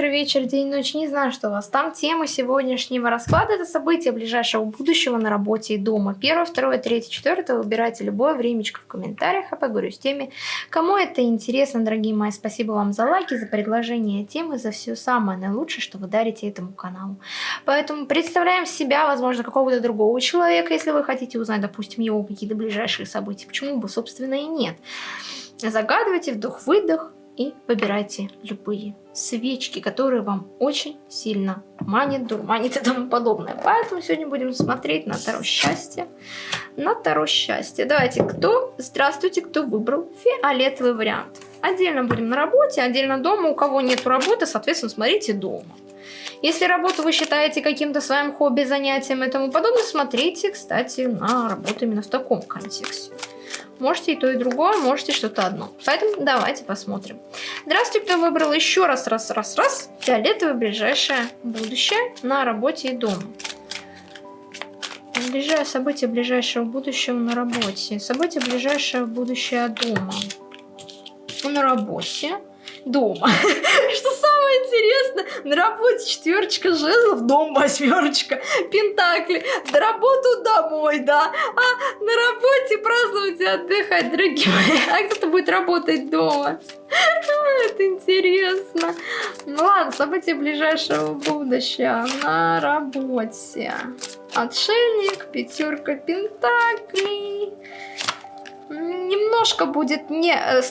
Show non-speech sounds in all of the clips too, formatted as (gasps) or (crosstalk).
утро, вечер, день, ночь, не знаю, что у вас там. Тема сегодняшнего расклада – это события ближайшего будущего на работе и дома. Первое, второе, третье, четвертое. Выбирайте любое времечко в комментариях, а поговорю с теми, кому это интересно, дорогие мои. Спасибо вам за лайки, за предложение темы, за все самое наилучшее, что вы дарите этому каналу. Поэтому представляем себя, возможно, какого-то другого человека, если вы хотите узнать, допустим, его какие-то ближайшие события. Почему бы, собственно, и нет. Загадывайте вдох-выдох и выбирайте любые свечки, которые вам очень сильно манит, дурманит и тому подобное. Поэтому сегодня будем смотреть на Таро счастья. На Таро счастья. Давайте, кто? Здравствуйте, кто выбрал фиолетовый вариант. Отдельно будем на работе, отдельно дома. У кого нет работы, соответственно, смотрите дома. Если работу вы считаете каким-то своим хобби, занятием и тому подобное, смотрите, кстати, на работу именно в таком контексте. Можете и то, и другое, можете что-то одно. Поэтому давайте посмотрим. Здравствуйте, кто выбрал еще раз, раз, раз, раз. Фиолетовое ближайшее будущее на работе и дома. Ближайшее событие ближайшего будущего на работе. Событие ближайшего будущего дома. На работе. Дома. (laughs) Что самое интересное, на работе четверочка жезлов, дом восьмерочка, пентакли, на работу домой, да, а на работе праздновать и отдыхать, дорогие мои, а кто-то будет работать дома. (laughs) Это интересно. Ну ладно, события ближайшего будущего на работе. Отшельник, пятерка пентаклей немножко будет не... Э,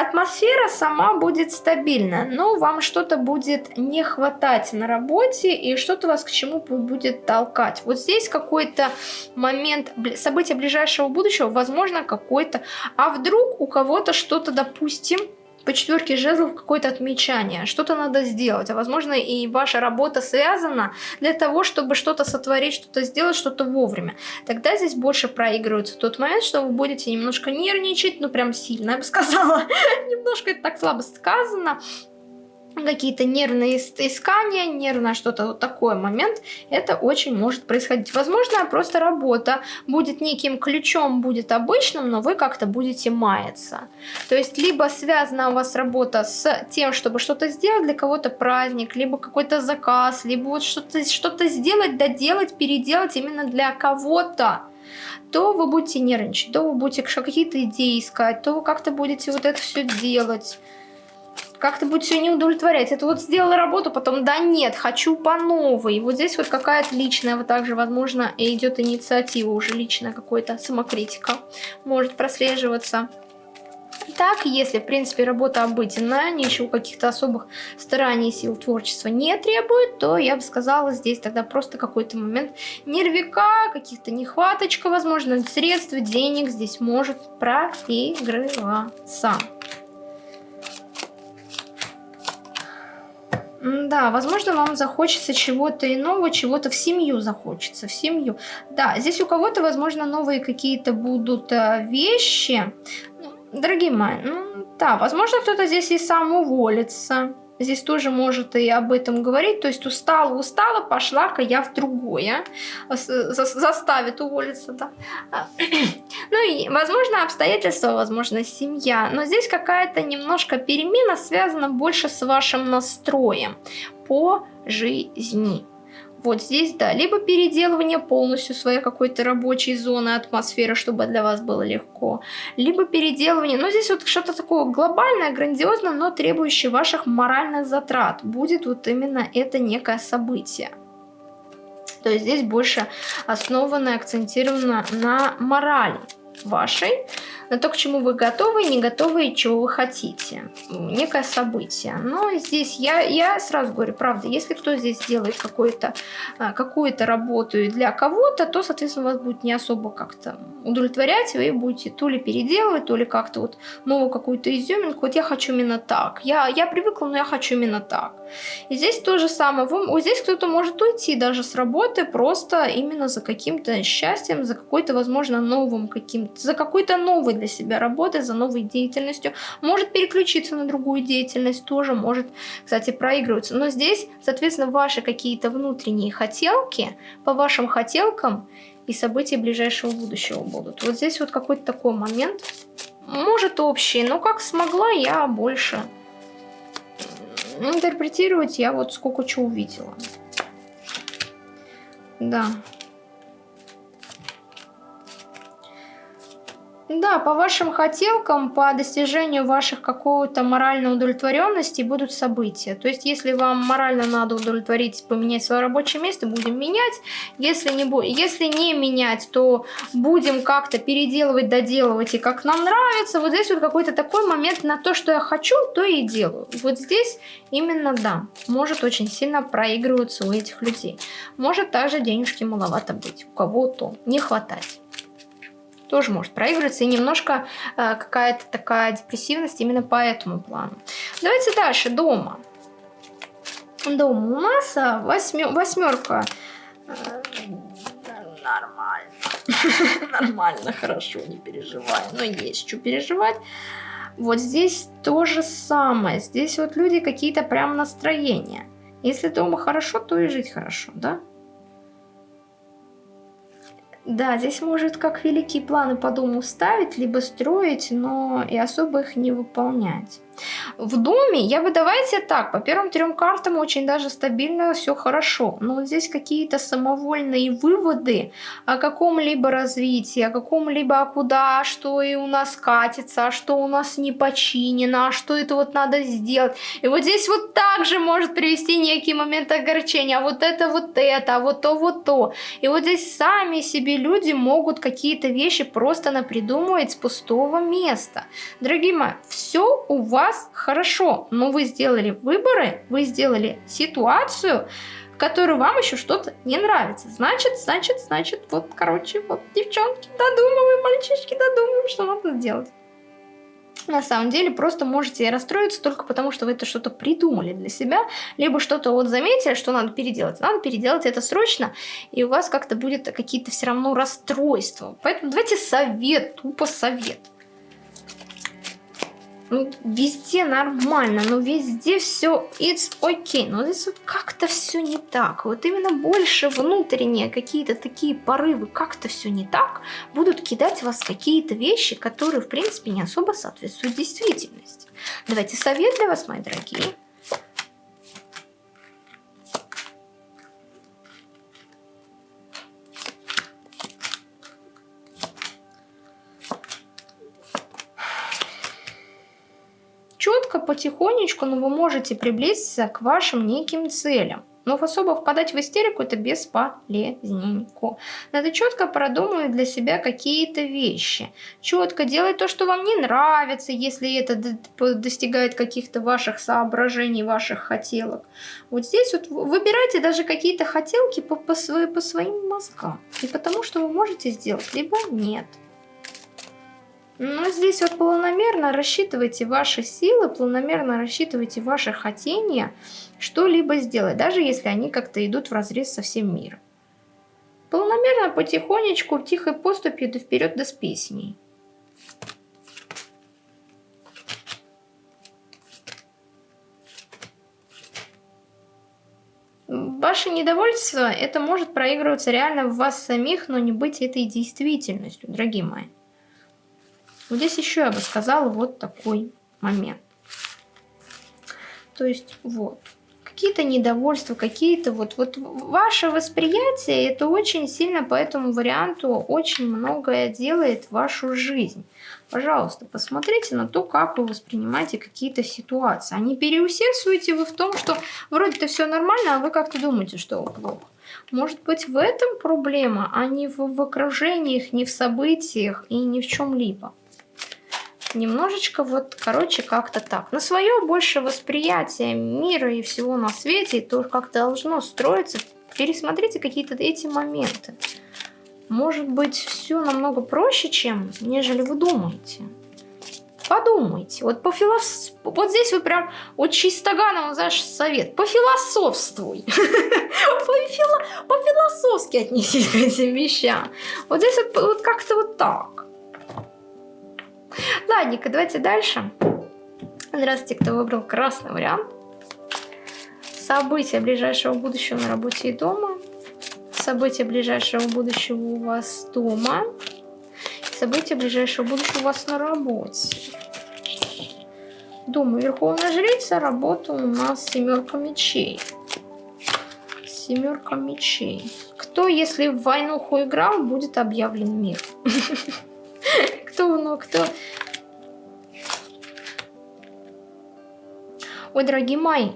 атмосфера сама будет стабильна, но вам что-то будет не хватать на работе и что-то вас к чему будет толкать. Вот здесь какой-то момент, события ближайшего будущего, возможно, какой-то... А вдруг у кого-то что-то, допустим, по четверке жезлов какое-то отмечание, что-то надо сделать, а возможно и ваша работа связана для того, чтобы что-то сотворить, что-то сделать, что-то вовремя. Тогда здесь больше проигрывается тот момент, что вы будете немножко нервничать, ну прям сильно, я бы сказала, (laughs) немножко это так слабо сказано, какие-то нервные искания, нервное что-то вот такой момент, это очень может происходить. Возможно, просто работа будет неким ключом, будет обычным, но вы как-то будете маяться. То есть, либо связана у вас работа с тем, чтобы что-то сделать, для кого-то праздник, либо какой-то заказ, либо вот что-то что, -то, сделать, доделать, переделать именно для кого-то то вы будете нервничать, то вы будете какие-то идеи искать, то вы как-то будете вот это все делать как-то будет все не удовлетворять. Это вот сделала работу, потом да нет, хочу по новой. Вот здесь вот какая-то личная, вот также, возможно, идет инициатива уже личная, какой-то самокритика может прослеживаться. Так, если, в принципе, работа обыденная, ничего каких-то особых стараний, сил творчества не требует, то я бы сказала, здесь тогда просто какой-то момент нервика, каких-то нехваточка, возможно, средств, денег здесь может проигрываться. Да, возможно, вам захочется чего-то иного, чего-то в семью захочется, в семью. Да, здесь у кого-то, возможно, новые какие-то будут э, вещи. Дорогие мои, ну да, возможно, кто-то здесь и сам уволится здесь тоже может и об этом говорить. То есть устала, устала, пошла-ка я в другое. Заставит уволиться, да. (clears throat) Ну и, возможно, обстоятельства, возможно, семья. Но здесь какая-то немножко перемена связана больше с вашим настроем по жизни. Вот здесь, да, либо переделывание полностью своей какой-то рабочей зоны, атмосферы, чтобы для вас было легко, либо переделывание, но здесь вот что-то такое глобальное, грандиозное, но требующее ваших моральных затрат. Будет вот именно это некое событие. То есть здесь больше основано, акцентировано на морали вашей, на то, к чему вы готовы, не готовы и чего вы хотите. Некое событие. Но здесь я, я сразу говорю, правда, если кто здесь делает какую-то а, какую работу для кого-то, то, соответственно, вас будет не особо как-то удовлетворять, вы будете то ли переделывать, то ли как-то вот новую какую-то изюминку. Вот я хочу именно так. Я, я привыкла, но я хочу именно так. И здесь то же самое. Вы, вот здесь кто-то может уйти даже с работы просто именно за каким-то счастьем, за какой-то, возможно, новым каким-то, за какой-то новый для себя работой, за новой деятельностью. Может переключиться на другую деятельность, тоже может, кстати, проигрываться. Но здесь, соответственно, ваши какие-то внутренние хотелки, по вашим хотелкам и события ближайшего будущего будут. Вот здесь вот какой-то такой момент. Может общий, но как смогла, я больше Интерпретировать я вот сколько чего увидела. Да. Да, по вашим хотелкам, по достижению ваших какого-то моральной удовлетворенности будут события. То есть, если вам морально надо удовлетворить, поменять свое рабочее место, будем менять. Если не, если не менять, то будем как-то переделывать, доделывать, и как нам нравится. Вот здесь вот какой-то такой момент на то, что я хочу, то и делаю. Вот здесь именно да, может очень сильно проигрываться у этих людей. Может также денежки маловато быть, у кого-то не хватать тоже может проигрываться, и немножко э, какая-то такая депрессивность именно по этому плану. Давайте дальше, дома. Дома у нас а, восьмерка. Э, нормально. (laughs) Нормально, хорошо, не переживай. Но есть что переживать. Вот здесь то же самое. Здесь вот люди какие-то прям настроения. Если дома хорошо, то и жить хорошо, да? Да, здесь может как великие планы по дому ставить, либо строить, но и особо их не выполнять. В доме я бы давайте так, по первым трем картам очень даже стабильно все хорошо. Но вот здесь какие-то самовольные выводы о каком-либо развитии, о каком-либо куда, что и у нас катится, а что у нас не починено, а что это вот надо сделать. И вот здесь вот также может привести некий момент огорчения, а вот это вот это, а вот то вот то. И вот здесь сами себе люди могут какие-то вещи просто напридумывать с пустого места. Дорогие мои, все у вас вас хорошо, но вы сделали выборы, вы сделали ситуацию, в которой вам еще что-то не нравится. Значит, значит, значит, вот, короче, вот, девчонки, додумываем, мальчишки, додумываем, что надо сделать. На самом деле, просто можете расстроиться только потому, что вы это что-то придумали для себя, либо что-то вот заметили, что надо переделать. Надо переделать это срочно, и у вас как-то будет какие-то все равно расстройства. Поэтому давайте совет, тупо совет ну, везде нормально, но везде все it's okay. Но здесь вот как-то все не так. Вот именно больше внутренние какие-то такие порывы, как-то все не так, будут кидать в вас какие-то вещи, которые, в принципе, не особо соответствуют действительности. Давайте совет для вас, мои дорогие. Потихонечку, но вы можете приблизиться к вашим неким целям. Но особо впадать в истерику это бесполезненько. Надо четко продумывать для себя какие-то вещи. Четко делать то, что вам не нравится, если это достигает каких-то ваших соображений, ваших хотелок. Вот здесь вот выбирайте даже какие-то хотелки по, по, по своим мозгам. И потому что вы можете сделать, либо нет. Но здесь вот планомерно рассчитывайте ваши силы, планомерно рассчитывайте ваши хотения что-либо сделать, даже если они как-то идут в разрез со всем миром. Планомерно, потихонечку, тихой поступью до вперед до с песней. Ваше недовольство, это может проигрываться реально в вас самих, но не быть этой действительностью, дорогие мои. Вот здесь еще я бы сказала вот такой момент. То есть вот какие-то недовольства, какие-то вот, вот ваше восприятие, это очень сильно по этому варианту очень многое делает вашу жизнь. Пожалуйста, посмотрите на то, как вы воспринимаете какие-то ситуации. А не переусердствуете вы в том, что вроде-то все нормально, а вы как-то думаете, что плохо. Может быть, в этом проблема, а не в, в окружениях, не в событиях и ни в чем-либо немножечко вот, короче, как-то так. На свое больше восприятие мира и всего на свете, и то должно строиться. Пересмотрите какие-то эти моменты. Может быть, все намного проще, чем, нежели вы думаете. Подумайте. Вот, по филос... вот здесь вы прям вот чистоганом знаешь, совет. Пофилософствуй. (laughs) По-философски отнесись к этим вещам. Вот здесь вот как-то вот так. Ладненько, давайте дальше. Здравствуйте, кто выбрал красный вариант. События ближайшего будущего на работе и дома. События ближайшего будущего у вас дома. События ближайшего будущего у вас на работе. Думаю, Верховная Жрица, работа у нас семерка мечей. Семерка мечей. Кто, если в войнуху играл, будет объявлен мир? (laughs) (laughs) Кто, ну, кто? Ой, дорогие мои,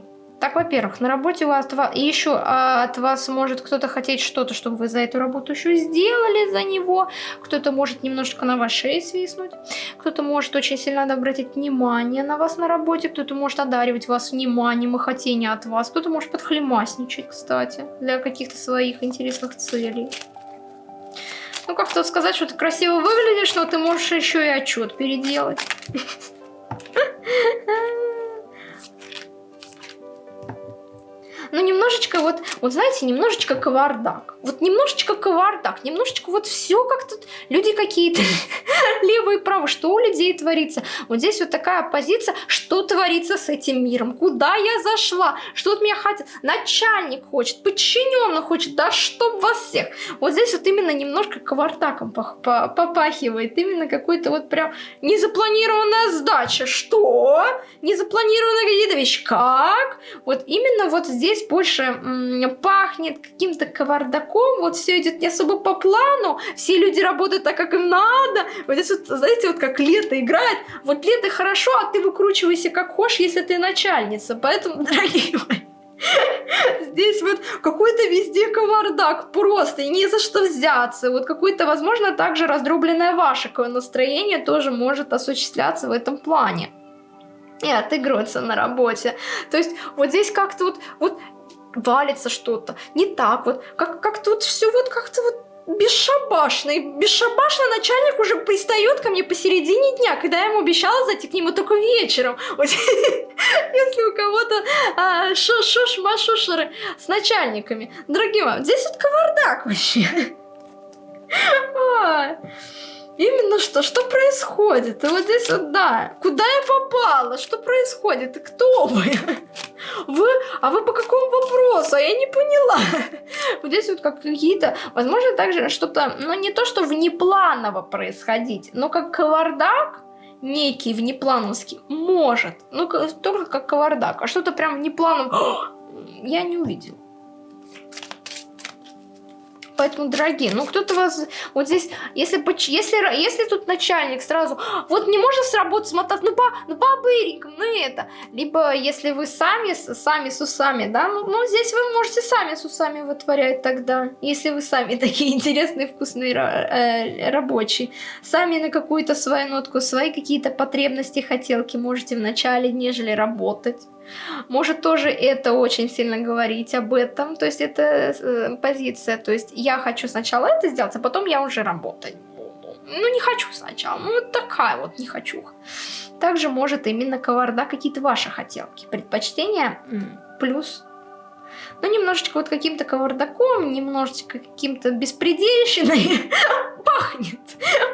так, во-первых, на работе у вас и еще а, от вас может кто-то хотеть что-то, чтобы вы за эту работу еще сделали за него. Кто-то может немножечко на вашей шее свистнуть. Кто-то может очень сильно обратить внимание на вас на работе. Кто-то может одаривать вас вниманием и хотением от вас. Кто-то может подхлемасничать, кстати, для каких-то своих интересных целей. Ну, как тут сказать, что ты красиво выглядишь, но ты можешь еще и отчет переделать. (laughs) ну немножечко вот, вот знаете, немножечко кавардак. Вот немножечко кавардак, немножечко вот все как тут люди какие-то (laughs) левые и правые, что у людей творится. Вот здесь вот такая позиция, что творится с этим миром, куда я зашла, что от меня хотят, начальник хочет, подчиненный хочет, да чтоб вас всех. Вот здесь вот именно немножко кавардаком попахивает, именно какой-то вот прям незапланированная сдача. Что? Незапланированная какие-то вещи. Как? Вот именно вот здесь здесь больше пахнет каким-то кавардаком, вот все идет не особо по плану, все люди работают так, как им надо. Вот здесь вот, знаете, вот как лето играет, вот лето хорошо, а ты выкручивайся как хочешь, если ты начальница. Поэтому, (laughs) дорогие мои, Здесь вот какой-то везде кавардак просто, и не за что взяться. Вот какое-то, возможно, также раздробленное ваше настроение тоже может осуществляться в этом плане и отыгрываться на работе. То есть вот здесь как-то вот, вот валится что-то, не так вот, как, как тут все вот как-то вот бесшабашно. И бесшабашно начальник уже пристает ко мне посередине дня, когда я ему обещала зайти к нему только вечером. (laughs) Если у кого-то а, шуш-машушеры с начальниками. Дорогие мои, здесь вот кавардак вообще. (laughs) Именно что? Что происходит? И вот здесь вот, да. Куда я попала? Что происходит? И кто вы? Вы? А вы по какому вопросу? А я не поняла. Вот здесь вот как какие-то... Возможно, также что-то... Ну, не то, что внепланово происходить, но как кавардак некий внеплановский может. Ну, только как кавардак. А что-то прям внепланово... (gasps) Я не увидела. Поэтому, дорогие, ну кто-то вас вот здесь, если, если, если тут начальник сразу, вот не можно с работы смотать, ну, по, ну бабыриком, ну это. Либо если вы сами, сами с усами, да, ну, ну здесь вы можете сами с усами вытворять тогда. Если вы сами (laughs) такие интересные, вкусные, э, рабочие. Сами на какую-то свою нотку, свои какие-то потребности, хотелки можете вначале, нежели работать. Может тоже это очень сильно говорить об этом, то есть это э, позиция, то есть я хочу сначала это сделать, а потом я уже работать буду. Ну не хочу сначала, ну вот такая вот не хочу. Также может именно коварда какие-то ваши хотелки, предпочтения плюс ну, немножечко вот каким-то кавардаком, немножечко каким-то беспредельщиной (laughs) пахнет.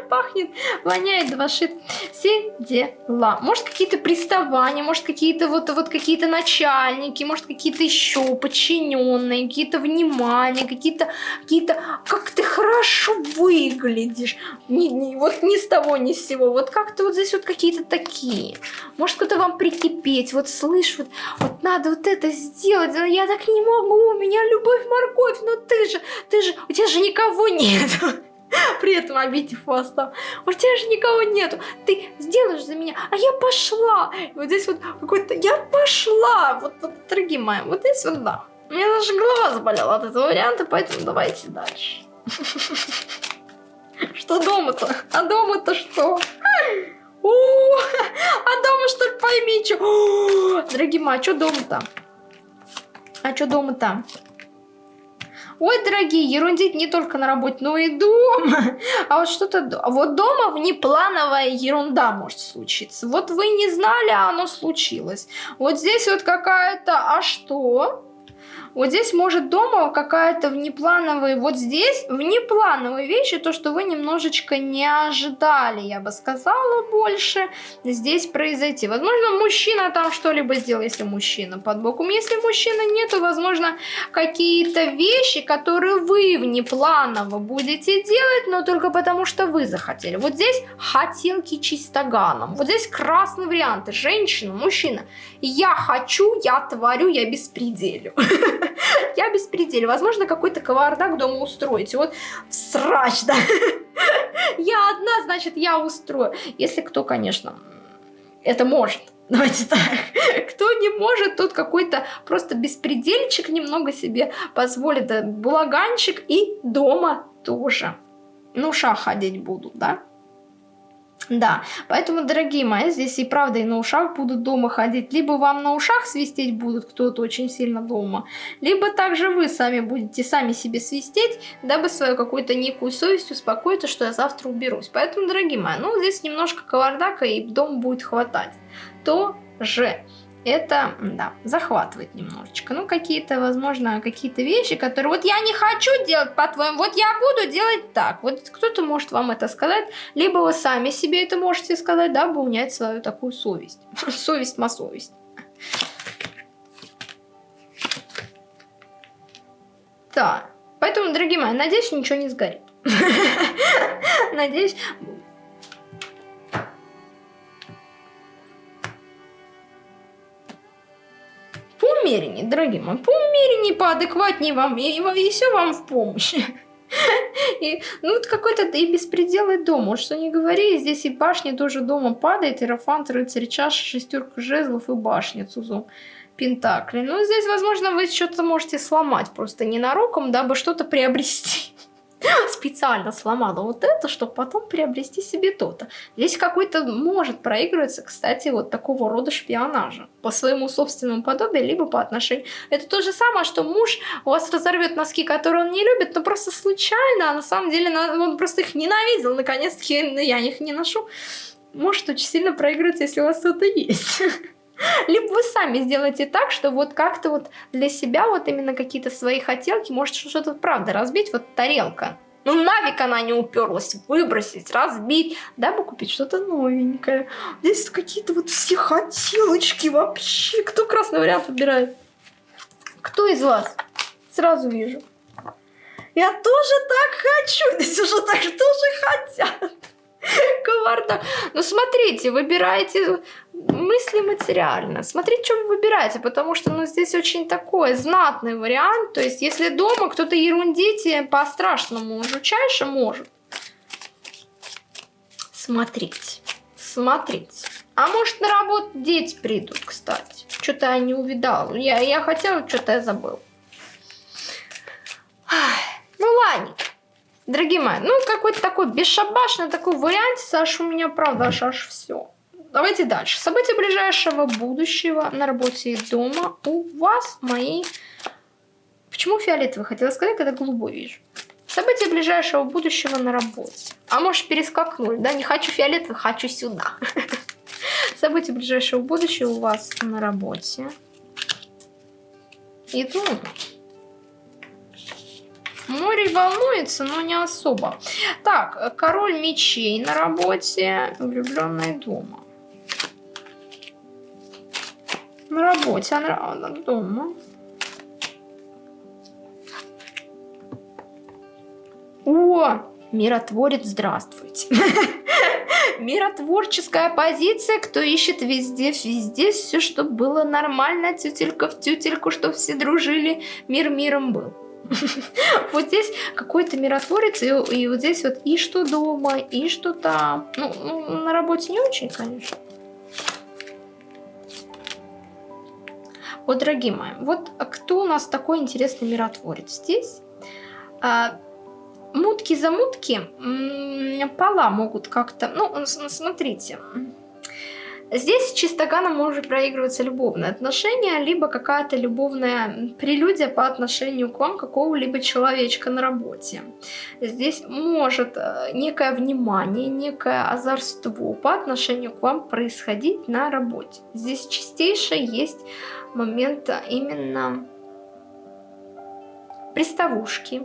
Пахнет, воняет, душит. Все дела. Может, какие-то приставания, может, какие-то вот, вот какие-то начальники, может, какие-то еще подчиненные, какие-то внимания, какие-то, какие-то, как ты хорошо выглядишь. Не, не, вот ни с того, ни с сего. Вот как-то вот здесь вот какие-то такие. Может, кто-то вам прикипеть, вот слышь, вот, вот надо вот это сделать, я так не могу, у меня любовь морковь, но ты же, ты же, у тебя же никого нет. (laughs) При этом обидев вас там. У тебя же никого нету. Ты сделаешь за меня, а я пошла. И вот здесь вот какой-то, я пошла. Вот, вот, дорогие мои, вот здесь вот да. У меня даже голова заболела от этого варианта, поэтому давайте дальше. (laughs) Что дома-то? А дома-то что? О, а дома что ли пойми, что? (gasps) Дорогие мои, а что дома-то? А что дома-то? Ой, дорогие, ерундить не только на работе, но и дома. А вот что-то... Вот дома внеплановая ерунда может случиться. Вот вы не знали, а оно случилось. Вот здесь вот какая-то... А что? Вот здесь может дома какая-то внеплановая, вот здесь внеплановые вещи, то, что вы немножечко не ожидали, я бы сказала, больше здесь произойти. Возможно, мужчина там что-либо сделал, если мужчина под боком. Если мужчины нет, то, возможно, какие-то вещи, которые вы внепланово будете делать, но только потому, что вы захотели. Вот здесь хотелки чистоганом. Вот здесь красные варианты. Женщина, мужчина. Я хочу, я творю, я беспределю. (laughs) (laughs) Я беспределю. Возможно, какой-то кавардак дома устроите. Вот срач, да. (laughs) Я одна, значит, я устрою. Если кто, конечно, это может. Давайте так. (laughs) Кто не может, тот какой-то просто беспредельчик немного себе позволит. Булаганчик и дома тоже. Ну, шаг ходить будут, да? Да, поэтому, дорогие мои, здесь и правда и на ушах будут дома ходить. Либо вам на ушах свистеть будут кто-то очень сильно дома, либо также вы сами будете сами себе свистеть, дабы свою какую-то некую совесть успокоить, что я завтра уберусь. Поэтому, дорогие мои, ну здесь немножко кавардака и дом будет хватать. То же это, да, захватывает немножечко. Ну, какие-то, возможно, какие-то вещи, которые вот я не хочу делать по-твоему, вот я буду делать так. Вот кто-то может вам это сказать, либо вы сами себе это можете сказать, дабы унять свою такую совесть. (laughs) Совесть-масовесть. Да, поэтому, дорогие мои, надеюсь, ничего не сгорит. (laughs) Надеюсь, умереннее, дорогие мои, поумереннее, поадекватнее вам, и, и все вам в помощь. (laughs) И, ну, вот какой-то и беспределый дом. Вот что не говори, здесь и башня тоже дома падает, и Рафант, рыцарь чаш, шестерка жезлов и башня Цузум. Пентакли. Ну, здесь, возможно, вы что-то можете сломать просто ненароком, дабы что-то приобрести. (laughs) специально сломала вот это, чтобы потом приобрести себе то-то. Здесь какой-то может проигрываться, кстати, вот такого рода шпионажа по своему собственному подобию, либо по отношению. Это то же самое, что муж у вас разорвет носки, которые он не любит, но просто случайно, а на самом деле он просто их ненавидел, наконец-таки я их не ношу. Может очень сильно проигрываться, если у вас что-то есть. (laughs) (laughs) Либо вы сами сделаете так, что вот как-то вот для себя вот именно какие-то свои хотелки, может что-то правда разбить, вот тарелка. Ну нафиг она не уперлась, выбросить, разбить, дабы купить что-то новенькое. Здесь какие-то вот все хотелочки вообще. Кто красный вариант выбирает? Кто из вас? Сразу вижу. Я тоже так хочу. (laughs) Здесь уже так тоже хотят. (laughs) Коварно. Ну смотрите, выбирайте мысли материально. Смотрите, что вы выбираете, потому что ну, здесь очень такой знатный вариант. То есть, если дома кто-то ерундите по-страшному жучайше может. Смотрите, смотрите. А может на работу дети придут, кстати. Что-то я не увидала. Я, я хотела, что-то я забыл. Ну ладно. Дорогие мои, ну какой-то такой бесшабашный такой вариант, Саша, у меня правда аж, аж все. Давайте дальше. События ближайшего будущего на работе и дома у вас мои... Почему фиолетовый хотела сказать, когда голубой вижу? События ближайшего будущего на работе. А может перескакнули, да? Не хочу фиолетовый, хочу сюда. (laughs) События ближайшего будущего у вас на работе. И дома. Море волнуется, но не особо. Так, король мечей на работе, влюбленный дома. На работе, а на дома. О, миротворец, здравствуйте. (laughs) Миротворческая позиция, кто ищет везде, везде все, чтобы было нормально, тютелька в тютельку, чтобы все дружили, мир миром был. (laughs) Вот здесь какой-то миротворец, и, вот здесь вот и что дома, и что там. Ну, ну, на работе не очень, конечно. Вот, дорогие мои, вот кто у нас такой интересный миротворец здесь? А, мутки за мутки пола могут как-то... Ну, смотрите, Здесь чистоганом может проигрываться любовное отношение, либо какая-то любовная прелюдия по отношению к вам какого-либо человечка на работе. Здесь может э, некое внимание, некое озорство по отношению к вам происходить на работе. Здесь чистейшее есть момент именно приставушки,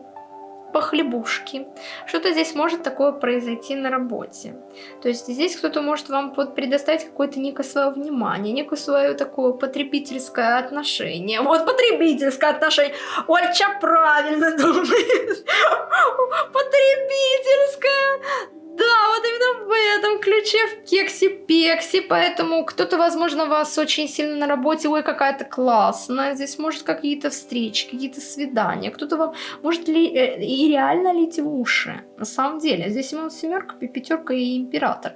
похлебушки. Что-то здесь может такое произойти на работе. То есть здесь кто-то может вам предоставить какое-то некое свое внимание, некое свое такое потребительское отношение. Вот потребительское отношение. Ольча правильно думает. (laughs) Потребительское. Да, вот именно в этом ключе, в кексе-пексе, поэтому кто-то, возможно, вас очень сильно на работе, ой, какая-то классная, здесь может какие-то встречи, какие-то свидания, кто-то вам может ли, э, и реально лить в уши, на самом деле, здесь именно семерка, пятерка и император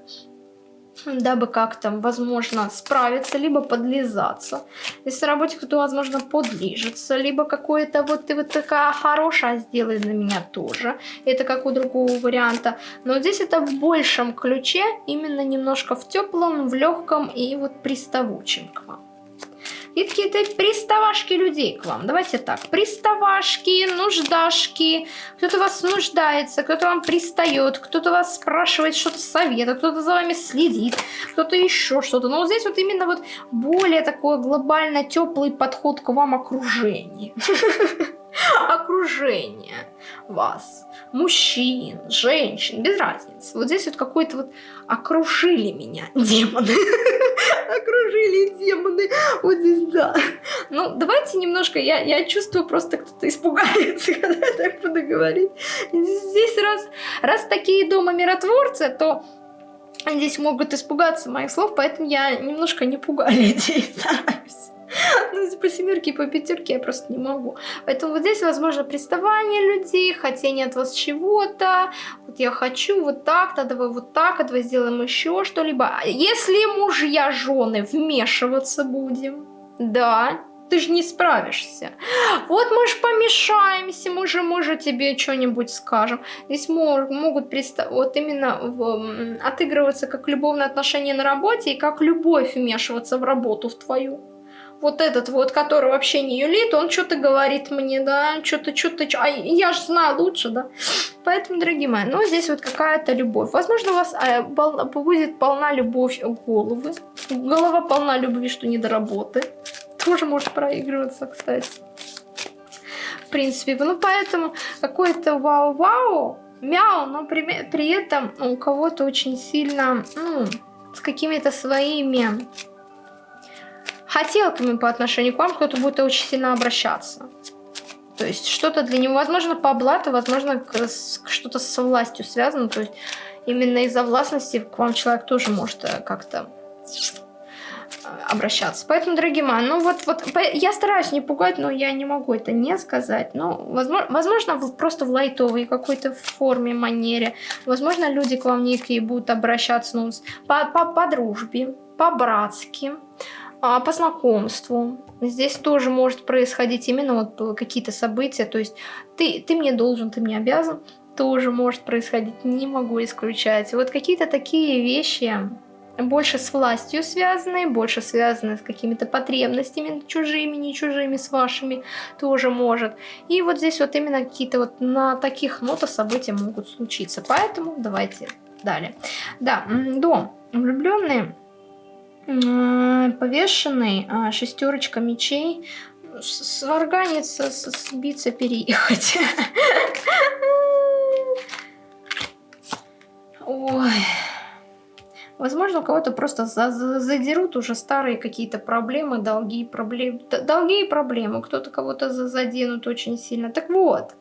дабы как-то, возможно, справиться, либо подлизаться. Если на работе кто-то, возможно, подлижется, либо какое-то вот ты вот такая хорошая, сделай для меня тоже. Это как у другого варианта. Но здесь это в большем ключе, именно немножко в теплом, в легком и вот приставучем к вам. И какие-то приставашки людей к вам. Давайте так. Приставашки, нуждашки. Кто-то вас нуждается, кто-то вам пристает, кто-то вас спрашивает что-то совета, кто-то за вами следит, кто-то еще что-то. Но вот здесь вот именно вот более такой глобально теплый подход к вам окружение. (laughs) (laughs) окружение вас, мужчин, женщин, без разницы. Вот здесь вот какой-то вот окружили меня (laughs) демоны. (laughs) окружили демоны. Вот здесь, да. Ну, давайте немножко, я, я чувствую, просто кто-то испугается, когда я так буду говорить. Здесь раз, раз такие дома миротворцы, то здесь могут испугаться моих слов, поэтому я немножко не пугаю людей, стараюсь. (laughs) Ну, по семерке и по пятерке я просто не могу. Поэтому вот здесь, возможно, приставание людей, хотение от вас чего-то. Вот я хочу вот так-то, давай вот так, а давай сделаем еще что-либо. Если мужья, жены вмешиваться будем, да, ты же не справишься. Вот мы же помешаемся, мы же, мы же тебе что-нибудь скажем. Здесь мог, могут представ... вот именно в, отыгрываться как любовные отношения на работе и как любовь вмешиваться в работу в твою вот этот вот, который вообще не юлит, он что-то говорит мне, да, что-то, что-то, а я же знаю лучше, да. Поэтому, дорогие мои, ну, здесь вот какая-то любовь. Возможно, у вас э, пол, будет полна любовь головы. Голова полна любви, что не до работы. Тоже может проигрываться, кстати. В принципе, ну, поэтому какой-то вау-вау, мяу, но при, при этом у кого-то очень сильно, ну, с какими-то своими хотелками по отношению к вам кто-то будет очень сильно обращаться. То есть что-то для него, возможно, по блату, возможно, что-то со властью связано. То есть именно из-за властности к вам человек тоже может э, как-то э, обращаться. Поэтому, дорогие мои, ну вот, вот я стараюсь не пугать, но я не могу это не сказать. Но, возможно, возможно просто в лайтовой какой-то форме, манере. Возможно, люди к вам некие будут обращаться ну, по, по, по дружбе, по-братски а, по знакомству. Здесь тоже может происходить именно вот какие-то события, то есть ты, ты мне должен, ты мне обязан, тоже может происходить, не могу исключать. Вот какие-то такие вещи больше с властью связанные, больше связаны с какими-то потребностями чужими, не чужими, с вашими тоже может. И вот здесь вот именно какие-то вот на таких нотах события могут случиться. Поэтому давайте далее. Да, дом. Влюбленные повешенный, а, шестерочка мечей, сварганиться, сбиться, переехать. Ой. Возможно, у кого-то просто задерут уже старые какие-то проблемы, долги, проблемы, долги и проблемы. Кто-то кого-то заденут очень сильно. Так вот,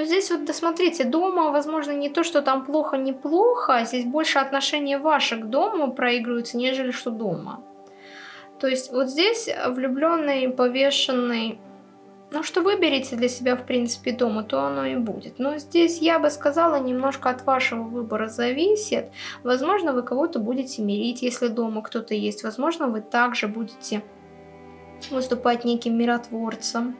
но здесь вот, досмотрите, дома, возможно, не то, что там плохо-неплохо, а здесь больше отношения ваши к дому проигрываются, нежели что дома. То есть вот здесь влюбленный, повешенный, ну что выберете для себя, в принципе, дома, то оно и будет. Но здесь, я бы сказала, немножко от вашего выбора зависит. Возможно, вы кого-то будете мирить, если дома кто-то есть. Возможно, вы также будете выступать неким миротворцем.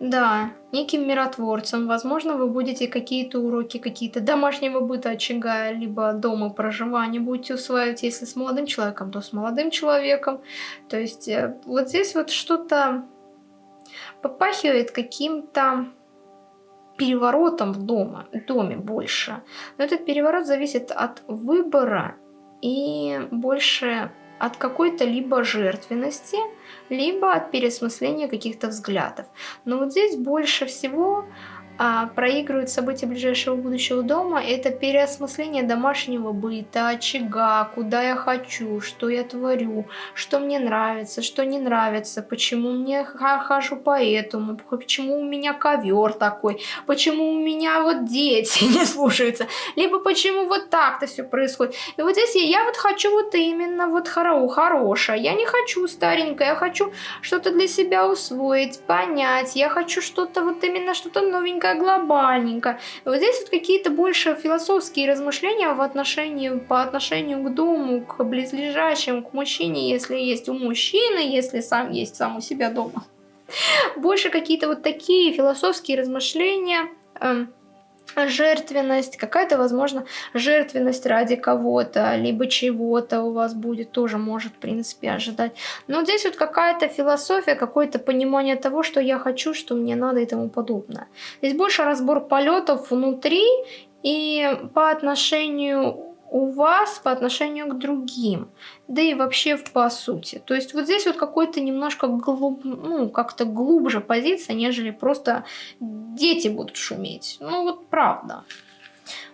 Да, неким миротворцем. Возможно, вы будете какие-то уроки, какие-то домашнего быта очага, либо дома проживания будете усваивать, если с молодым человеком, то с молодым человеком. То есть э, вот здесь вот что-то попахивает каким-то переворотом в дома, доме больше. Но этот переворот зависит от выбора и больше от какой-то либо жертвенности, либо от переосмысления каких-то взглядов. Но вот здесь больше всего а, проигрывают события ближайшего будущего дома, это переосмысление домашнего быта, очага, куда я хочу, что я творю, что мне нравится, что не нравится, почему мне хожу по этому, почему у меня ковер такой, почему у меня вот дети (laughs) не слушаются, либо почему вот так-то все происходит. И вот здесь я, я вот хочу вот именно вот хоро, хорошее, я не хочу старенькое, я хочу что-то для себя усвоить, понять, я хочу что-то вот именно что-то новенькое, такая глобальненькая. Вот здесь вот какие-то больше философские размышления в отношении, по отношению к дому, к близлежащим, к мужчине, если есть у мужчины, если сам есть сам у себя дома. Больше какие-то вот такие философские размышления, эм, жертвенность, какая-то, возможно, жертвенность ради кого-то, либо чего-то у вас будет, тоже может, в принципе, ожидать. Но здесь вот какая-то философия, какое-то понимание того, что я хочу, что мне надо и тому подобное. Здесь больше разбор полетов внутри и по отношению у вас по отношению к другим, да и вообще по сути. То есть вот здесь вот какой-то немножко глуб, ну, как-то глубже позиция, нежели просто дети будут шуметь. Ну вот правда.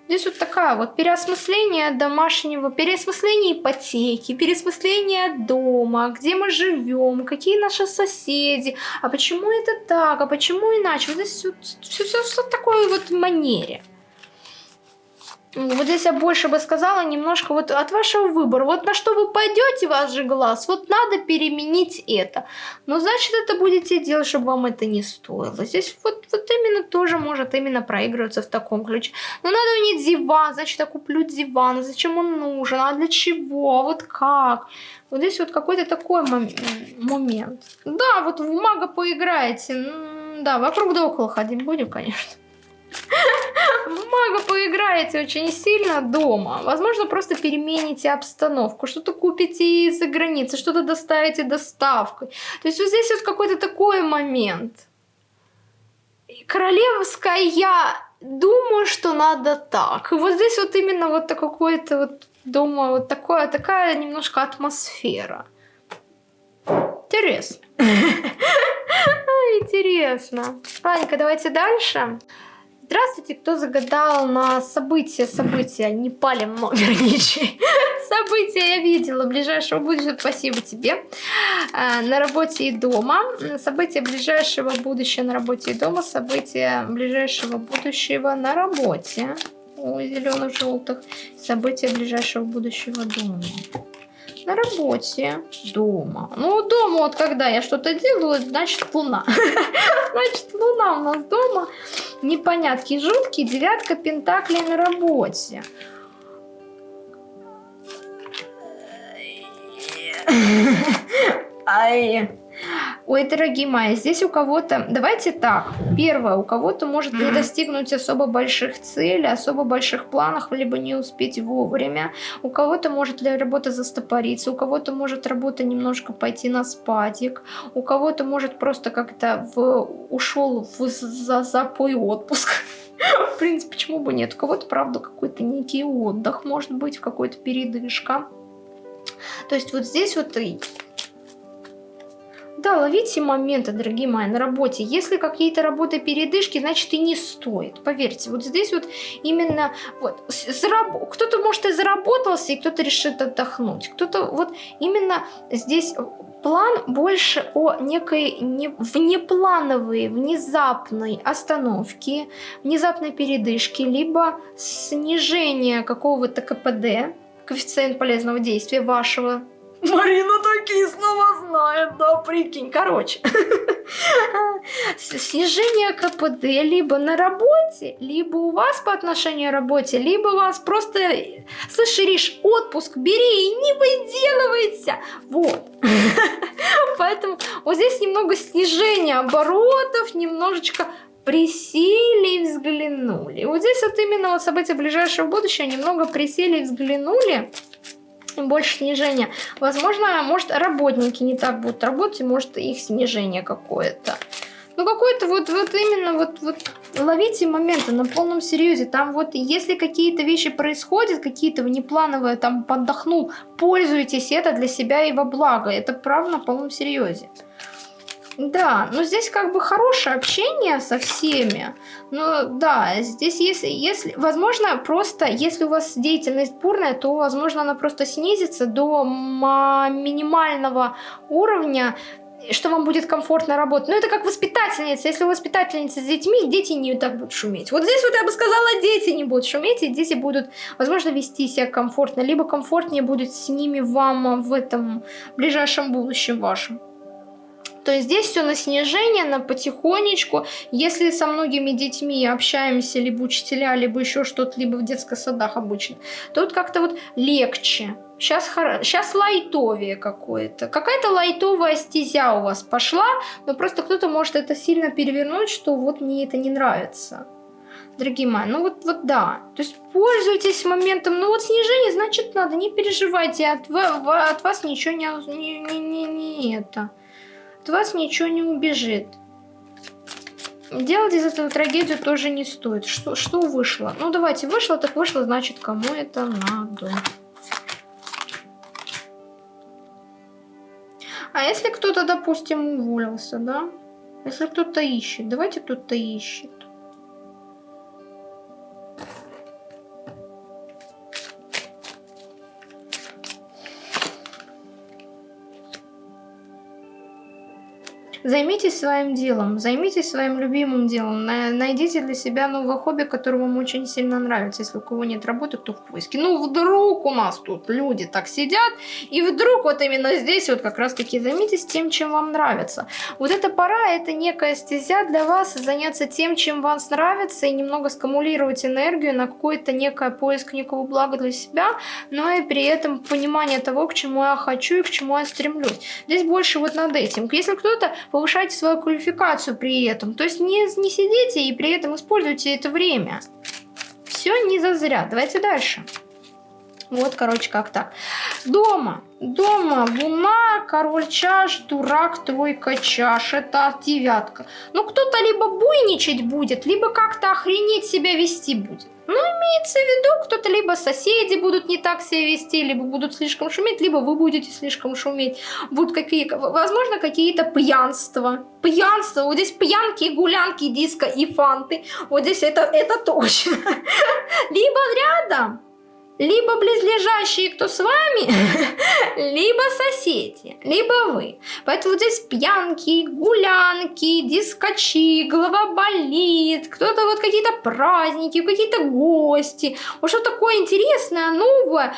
Здесь вот такая вот переосмысление домашнего, переосмысление ипотеки, переосмысление дома, где мы живем, какие наши соседи, а почему это так, а почему иначе. Вот здесь все, все, все, все в такой вот манере. Вот здесь я больше бы сказала немножко вот от вашего выбора. Вот на что вы пойдете, ваш же глаз, вот надо переменить это. Но значит это будете делать, чтобы вам это не стоило. Здесь вот, вот именно тоже может именно проигрываться в таком ключе. Но надо иметь диван, значит я куплю диван. Зачем он нужен, а для чего, вот как. Вот здесь вот какой-то такой мом момент. Да, вот в мага поиграете. Да, вокруг да около ходить будем, конечно. В мага поиграете очень сильно дома. Возможно, просто перемените обстановку. Что-то купите из-за границы, что-то доставите доставкой. То есть вот здесь вот какой-то такой момент. Королевская я думаю, что надо так. И вот здесь вот именно вот какой-то вот дома вот такое, такая немножко атмосфера. Интересно. (laughs) Интересно. Ладненько, давайте дальше. Здравствуйте, кто загадал на события, события, не палим номер (laughs) ничей. События я видела, ближайшего будущего, спасибо тебе. А, на работе и дома. События ближайшего будущего на работе и дома. События ближайшего будущего на работе. У зеленых, желтых. События ближайшего будущего дома на работе, дома. Ну, дома вот когда я что-то делаю, значит луна. (laughs) Значит луна у нас дома. Непонятки жуткие. Девятка пентаклей на работе. Ай. Ой, дорогие мои, здесь у кого-то... Давайте так. Первое, у кого-то может не достигнуть особо больших целей, особо больших планов, либо не успеть вовремя. У кого-то может для работы застопориться, у кого-то может работа немножко пойти на спадик, у кого-то может просто как-то в... ушел в за запой отпуск. (laughs) В принципе, почему бы нет? У кого-то, правда, какой-то некий отдых, может быть, какой-то передышка. То есть вот здесь вот да, ловите моменты, дорогие мои, на работе. Если какие-то работы передышки, значит и не стоит. Поверьте, вот здесь вот именно вот зараб... кто-то может и заработался, и кто-то решит отдохнуть. Кто-то вот именно здесь план больше о некой не... внеплановой, внезапной остановке, внезапной передышке, либо снижение какого-то КПД, коэффициент полезного действия вашего Марина такие слова знает, да, прикинь. Короче, снижение КПД либо на работе, либо у вас по отношению к работе, либо у вас просто, слышь, Ириш, отпуск бери и не выделывайся. Вот. (laughs) Поэтому вот здесь немного снижения оборотов, немножечко присели и взглянули. Вот здесь вот именно вот события ближайшего будущего немного присели и взглянули больше снижения. Возможно, может, работники не так будут работать, может, их снижение какое-то. Ну, какой-то вот, вот именно вот, вот ловите моменты на полном серьезе. Там вот, если какие-то вещи происходят, какие-то внеплановые, там, подохнул, пользуйтесь это для себя и во благо. Это правда на полном серьезе. Да, но здесь как бы хорошее общение со всеми. Но да, здесь если, если, возможно, просто, если у вас деятельность бурная, то, возможно, она просто снизится до минимального уровня, что вам будет комфортно работать. Но это как воспитательница. Если воспитательница с детьми, дети не так будут шуметь. Вот здесь вот я бы сказала, дети не будут шуметь, и дети будут, возможно, вести себя комфортно, либо комфортнее будет с ними вам в этом ближайшем будущем вашем. То есть здесь все на снижение, на потихонечку. Если со многими детьми общаемся, либо учителя, либо еще что-то, либо в детских садах обычно, то вот как-то вот легче. Сейчас, сейчас лайтовее какое-то. Какая-то лайтовая стезя у вас пошла, но просто кто-то может это сильно перевернуть, что вот мне это не нравится. Дорогие мои, ну вот, вот да. То есть пользуйтесь моментом. Ну вот снижение, значит надо, не переживайте. От, от вас ничего не, не, не, не, не это от вас ничего не убежит. Делать из этого трагедию тоже не стоит. Что, что вышло? Ну, давайте, вышло, так вышло, значит, кому это надо. А если кто-то, допустим, уволился, да? Если кто-то ищет, давайте кто-то ищет. Займитесь своим делом, займитесь своим любимым делом, найдите для себя новое хобби, которое вам очень сильно нравится. Если у кого нет работы, кто в поиске. Ну, вдруг у нас тут люди так сидят, и вдруг вот именно здесь вот как раз-таки займитесь тем, чем вам нравится. Вот эта пора, это некая стезя для вас, заняться тем, чем вам нравится, и немного скамулировать энергию на какой-то некое поиск некого блага для себя, но и при этом понимание того, к чему я хочу и к чему я стремлюсь. Здесь больше вот над этим. Если кто-то повышайте свою квалификацию при этом. То есть не, не сидите и при этом используйте это время. Все не зазря. Давайте дальше. Вот, короче, как так. Дома. Дома луна, король чаш, дурак, тройка чаш. Это девятка. Ну, кто-то либо буйничать будет, либо как-то охренеть себя вести будет. Ну, имеется в виду, кто-то либо соседи будут не так себя вести, либо будут слишком шуметь, либо вы будете слишком шуметь. Будут какие, возможно, какие-то пьянства. Пьянство. Вот здесь пьянки, гулянки, диско и фанты. Вот здесь это, это точно. (laughs) Либо рядом либо близлежащие, кто с вами, (laughs) либо соседи, либо вы. Поэтому здесь пьянки, гулянки, дискачи, голова болит, кто-то вот какие-то праздники, какие-то гости. Вот что такое интересное, новое,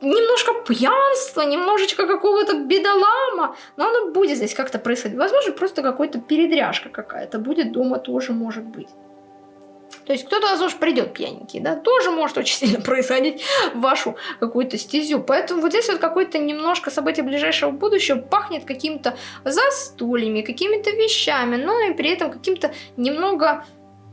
немножко пьянства, немножечко какого-то бедолама, но оно будет здесь как-то происходить. Возможно, просто какой-то передряжка какая-то будет дома тоже может быть. То есть кто-то, возможно, придет пьяненький, да, тоже может очень (laughs) сильно происходить вашу какую-то стезю. Поэтому вот здесь вот какое-то немножко событие ближайшего будущего пахнет какими-то застольями, какими-то вещами, но и при этом каким-то немного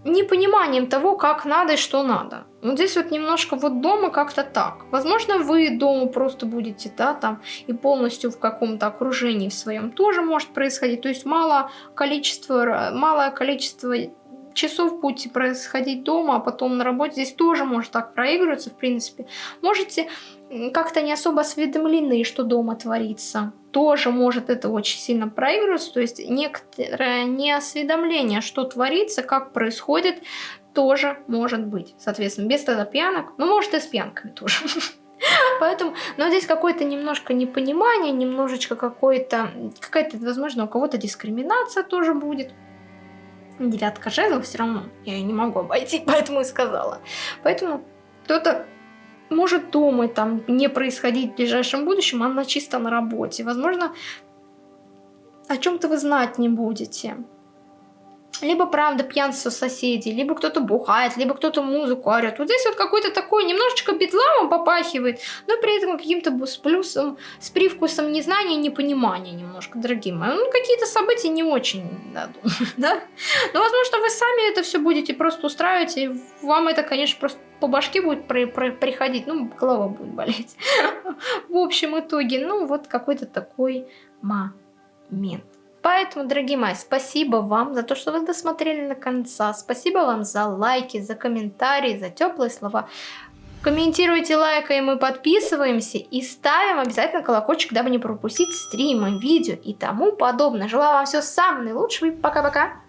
непониманием того, как надо и что надо. Вот здесь вот немножко вот дома как-то так. Возможно, вы дома просто будете, да, там, и полностью в каком-то окружении в своем тоже может происходить. То есть мало количество, малое количество часов будете происходить дома, а потом на работе, здесь тоже может так проигрываться, в принципе. Можете как-то не особо осведомлены, что дома творится. Тоже может это очень сильно проигрываться, то есть некоторое неосведомление, что творится, как происходит, тоже может быть. Соответственно, без тогда пьянок, ну, может и с пьянками тоже. (laughs) Поэтому, но здесь какое-то немножко непонимание, немножечко какое-то, какая-то, возможно, у кого-то дискриминация тоже будет девятка жезлов все равно я ее не могу обойти, (laughs) поэтому и сказала. Поэтому кто-то может думать, там, не происходить в ближайшем будущем, она чисто на работе. Возможно, о чем-то вы знать не будете. Либо, правда, пьянство соседей, либо кто-то бухает, либо кто-то музыку орет. Вот здесь вот какой-то такой немножечко бедламом попахивает, но при этом каким-то с плюсом, с привкусом незнания и непонимания немножко, дорогие мои. Ну, какие-то события не очень, да, (laughs) да? Но, возможно, вы сами это все будете просто устраивать, и вам это, конечно, просто по башке будет при, при, приходить, ну, голова будет болеть. (laughs) В общем итоге, ну, вот какой-то такой момент. Поэтому, дорогие мои, спасибо вам за то, что вы досмотрели до конца. Спасибо вам за лайки, за комментарии, за теплые слова. Комментируйте, лайкаем и подписываемся. И ставим обязательно колокольчик, дабы не пропустить стримы, видео и тому подобное. Желаю вам всего самого наилучшего и пока-пока.